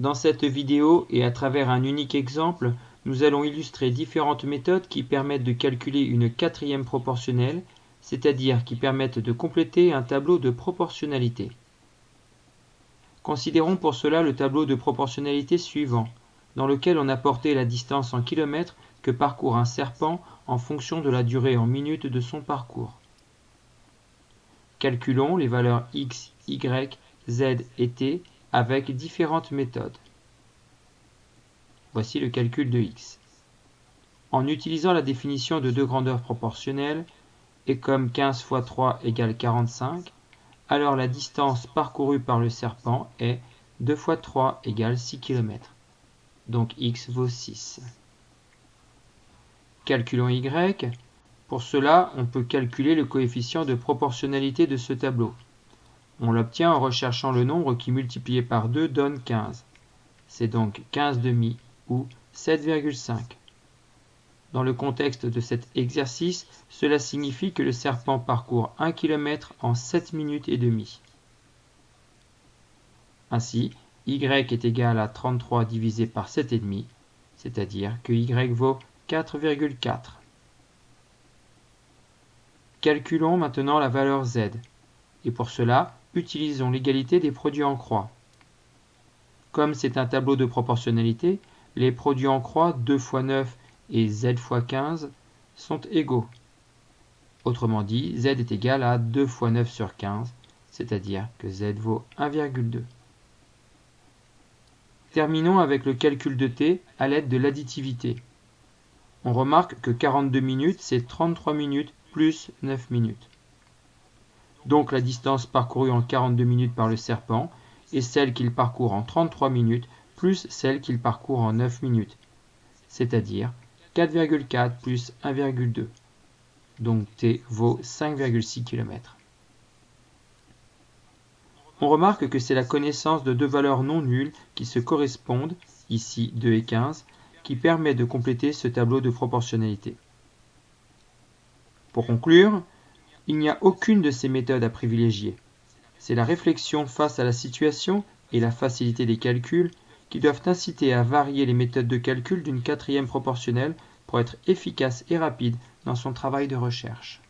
Dans cette vidéo et à travers un unique exemple, nous allons illustrer différentes méthodes qui permettent de calculer une quatrième proportionnelle, c'est-à-dire qui permettent de compléter un tableau de proportionnalité. Considérons pour cela le tableau de proportionnalité suivant, dans lequel on a porté la distance en kilomètres que parcourt un serpent en fonction de la durée en minutes de son parcours. Calculons les valeurs x, y, z et t avec différentes méthodes. Voici le calcul de x. En utilisant la définition de deux grandeurs proportionnelles, et comme 15 fois 3 égale 45, alors la distance parcourue par le serpent est 2 fois 3 égale 6 km. Donc x vaut 6. Calculons y. Pour cela, on peut calculer le coefficient de proportionnalité de ce tableau. On l'obtient en recherchant le nombre qui multiplié par 2 donne 15. C'est donc 15 demi ou 7,5. Dans le contexte de cet exercice, cela signifie que le serpent parcourt 1 km en 7 minutes et demie. Ainsi, y est égal à 33 divisé par 7,5, c'est-à-dire que y vaut 4,4. Calculons maintenant la valeur z, et pour cela, utilisons l'égalité des produits en croix. Comme c'est un tableau de proportionnalité, les produits en croix 2 fois 9 et z fois 15 sont égaux. Autrement dit, z est égal à 2 fois 9 sur 15, c'est-à-dire que z vaut 1,2. Terminons avec le calcul de t à l'aide de l'additivité. On remarque que 42 minutes, c'est 33 minutes plus 9 minutes. Donc la distance parcourue en 42 minutes par le serpent est celle qu'il parcourt en 33 minutes plus celle qu'il parcourt en 9 minutes, c'est-à-dire 4,4 plus 1,2. Donc t vaut 5,6 km. On remarque que c'est la connaissance de deux valeurs non nulles qui se correspondent, ici 2 et 15, qui permet de compléter ce tableau de proportionnalité. Pour conclure, il n'y a aucune de ces méthodes à privilégier. C'est la réflexion face à la situation et la facilité des calculs qui doivent inciter à varier les méthodes de calcul d'une quatrième proportionnelle pour être efficace et rapide dans son travail de recherche.